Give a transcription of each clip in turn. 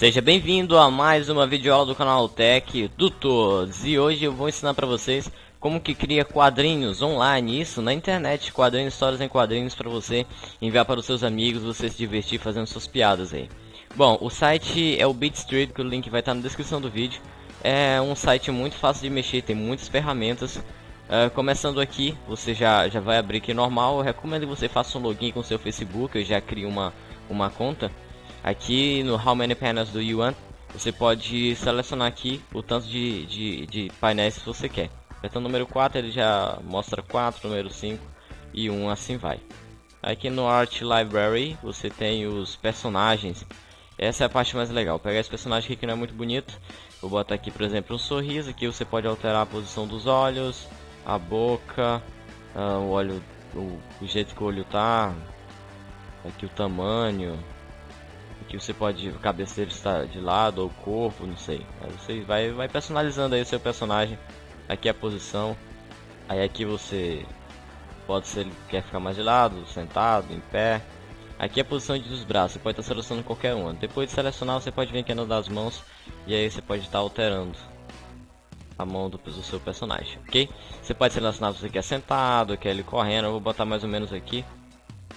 Seja bem-vindo a mais uma videoaula do canal Tech Tutores e hoje eu vou ensinar para vocês como que cria quadrinhos online, isso na internet, quadrinhos, histórias em quadrinhos para você enviar para os seus amigos, você se divertir fazendo suas piadas aí. Bom, o site é o BeatStreet, que o link vai estar na descrição do vídeo. É um site muito fácil de mexer, tem muitas ferramentas. Uh, começando aqui, você já, já vai abrir aqui normal, eu recomendo que você faça um login com seu Facebook, eu já crio uma, uma conta. Aqui no How Many Panels do You Want, você pode selecionar aqui o tanto de, de, de painéis que você quer. Apertando o número 4 ele já mostra 4, número 5 e 1 assim vai. Aqui no Art Library você tem os personagens. Essa é a parte mais legal. Pegar esse personagem aqui que não é muito bonito. Vou botar aqui, por exemplo, um sorriso. Aqui você pode alterar a posição dos olhos, a boca, uh, o olho, o, o jeito que o olho tá. Aqui o tamanho, que você pode cabeça dele estar de lado ou corpo, não sei. Aí você vai, vai personalizando aí o seu personagem. Aqui a posição. Aí aqui você pode ser ele quer ficar mais de lado, sentado, em pé. Aqui é a posição dos braços, você pode estar selecionando qualquer uma. Depois de selecionar, você pode vir aqui no das mãos e aí você pode estar alterando a mão do, do seu personagem, ok? Você pode selecionar se você quer sentado, quer ele correndo, eu vou botar mais ou menos aqui.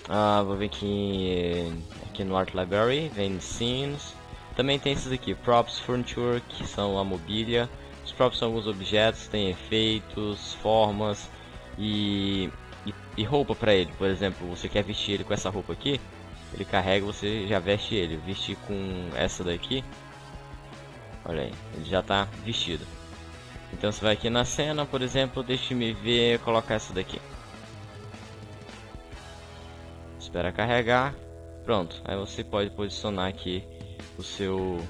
Ah, vou ver aqui aqui no Art Library, vem Scenes. Também tem esses aqui, Props, Furniture, que são a mobília. Os props são alguns objetos, tem efeitos, formas e, e, e roupa para ele. Por exemplo, você quer vestir ele com essa roupa aqui, ele carrega, você já veste ele. Vestir com essa daqui, olha aí, ele já está vestido. Então você vai aqui na cena, por exemplo, deixe-me ver, colocar essa daqui. Espera carregar. Pronto, aí você pode posicionar aqui o seu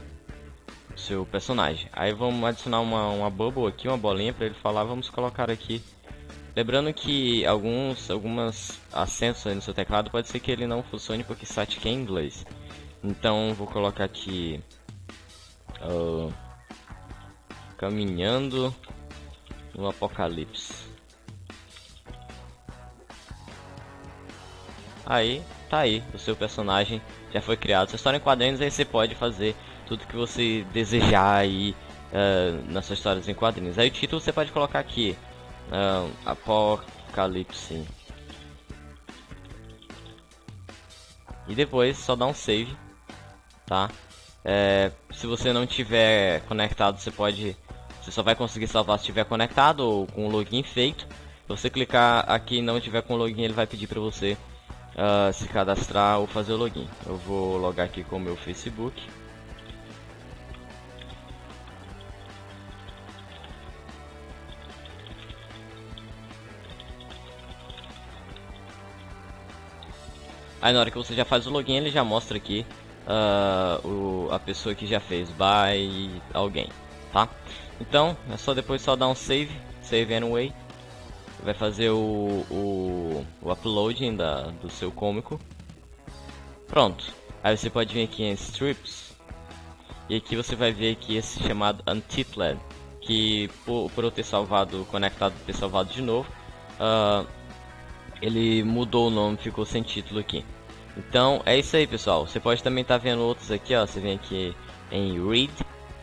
o seu personagem. Aí vamos adicionar uma, uma bubble aqui, uma bolinha para ele falar. Vamos colocar aqui. Lembrando que alguns algumas acentos no seu teclado pode ser que ele não funcione porque site é em inglês. Então vou colocar aqui uh, caminhando no apocalipse. Aí tá aí, o seu personagem já foi criado. Sua história em quadrinhos, aí você pode fazer tudo que você desejar aí uh, nas suas histórias em quadrinhos. Aí o título você pode colocar aqui, uh, Apocalipse. E depois só dá um save, tá? É, se você não tiver conectado, você pode, você só vai conseguir salvar se estiver conectado ou com o login feito. Se você clicar aqui e não tiver com o login, ele vai pedir para você uh, se cadastrar ou fazer o login. Eu vou logar aqui com o meu Facebook. Aí na hora que você já faz o login, ele já mostra aqui uh, o, a pessoa que já fez by alguém, tá? Então, é só depois só dar um save, save anyway vai fazer o, o, o uploading da, do seu cômico. Pronto. Aí você pode vir aqui em Strips. E aqui você vai ver aqui esse chamado Untitled. Que por, por eu ter salvado, conectado, ter salvado de novo. Uh, ele mudou o nome, ficou sem título aqui. Então é isso aí pessoal. Você pode também estar tá vendo outros aqui, ó. Você vem aqui em Read.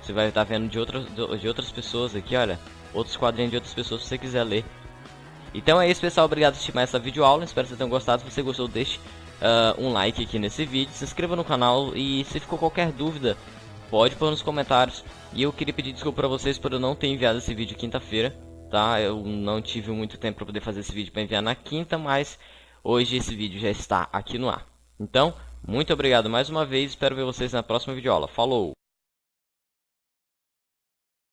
Você vai estar tá vendo de outras, de outras pessoas aqui, olha. Outros quadrinhos de outras pessoas se você quiser ler. Então é isso pessoal, obrigado por assistir mais essa videoaula, espero que vocês tenham gostado, se você gostou deixe uh, um like aqui nesse vídeo, se inscreva no canal e se ficou qualquer dúvida, pode pôr nos comentários. E eu queria pedir desculpa pra vocês por eu não ter enviado esse vídeo quinta-feira, tá? Eu não tive muito tempo pra poder fazer esse vídeo pra enviar na quinta, mas hoje esse vídeo já está aqui no ar. Então, muito obrigado mais uma vez, espero ver vocês na próxima videoaula. Falou!